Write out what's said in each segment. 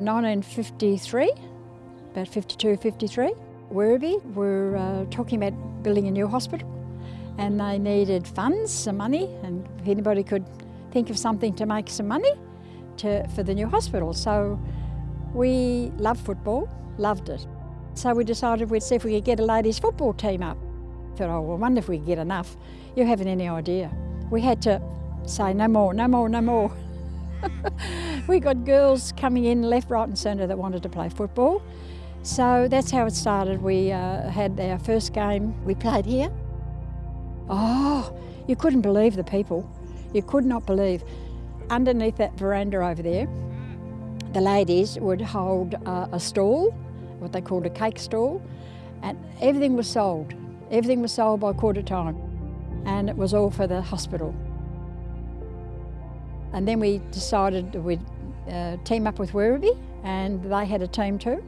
1953, about 52, 53, Werribee were uh, talking about building a new hospital and they needed funds, some money, and if anybody could think of something to make some money to, for the new hospital. So we loved football, loved it. So we decided we'd see if we could get a ladies football team up. Thought, oh, well, I wonder if we could get enough. You haven't any idea. We had to say no more, no more, no more. we got girls coming in left, right and centre that wanted to play football. So that's how it started. We uh, had our first game, we played here. Oh, you couldn't believe the people. You could not believe. Underneath that veranda over there, the ladies would hold uh, a stall, what they called a cake stall, and everything was sold. Everything was sold by quarter time, and it was all for the hospital. And then we decided we'd uh, team up with Werribee, and they had a team too.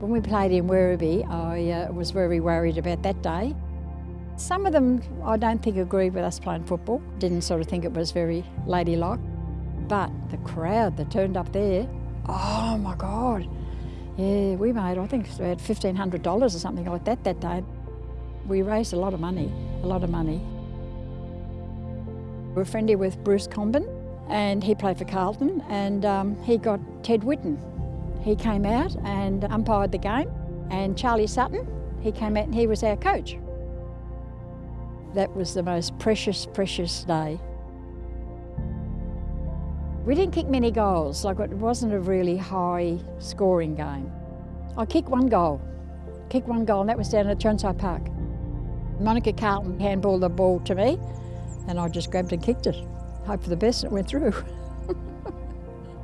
When we played in Werribee, I uh, was very worried about that day. Some of them I don't think agreed with us playing football, didn't sort of think it was very ladylike. But the crowd that turned up there, oh my God. Yeah, we made, I think, about $1,500 or something like that that day. We raised a lot of money, a lot of money. We're friendly with Bruce Comben, and he played for Carlton, and um, he got Ted Whitten. He came out and umpired the game, and Charlie Sutton, he came out and he was our coach. That was the most precious, precious day. We didn't kick many goals, like it wasn't a really high scoring game. I kicked one goal, kicked one goal, and that was down at Chirnside Park. Monica Carlton handballed the ball to me, and I just grabbed and kicked it. Hope for the best, and it went through.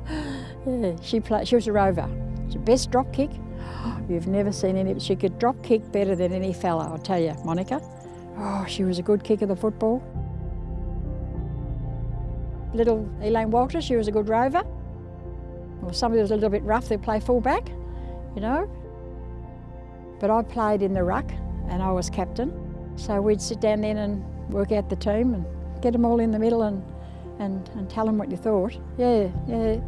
yeah, she played, she was a rover. She best drop kick. You've never seen any, she could drop kick better than any fella, I'll tell you, Monica. Oh, she was a good kick of the football. Little Elaine Walter, she was a good rover. Well, somebody was a little bit rough, they'd play fullback, you know. But I played in the ruck and I was captain. So we'd sit down then and work out the team and get them all in the middle and, and, and tell them what you thought. Yeah, yeah.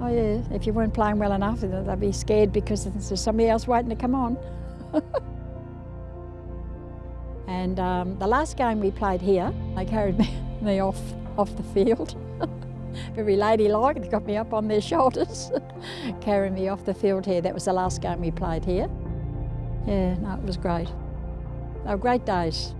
Oh yeah, if you weren't playing well enough, they'd be scared because there's somebody else waiting to come on. and um, the last game we played here, they carried me, me off, off the field. Very ladylike, they got me up on their shoulders, carrying me off the field here. That was the last game we played here. Yeah, no, it was great. They were great days.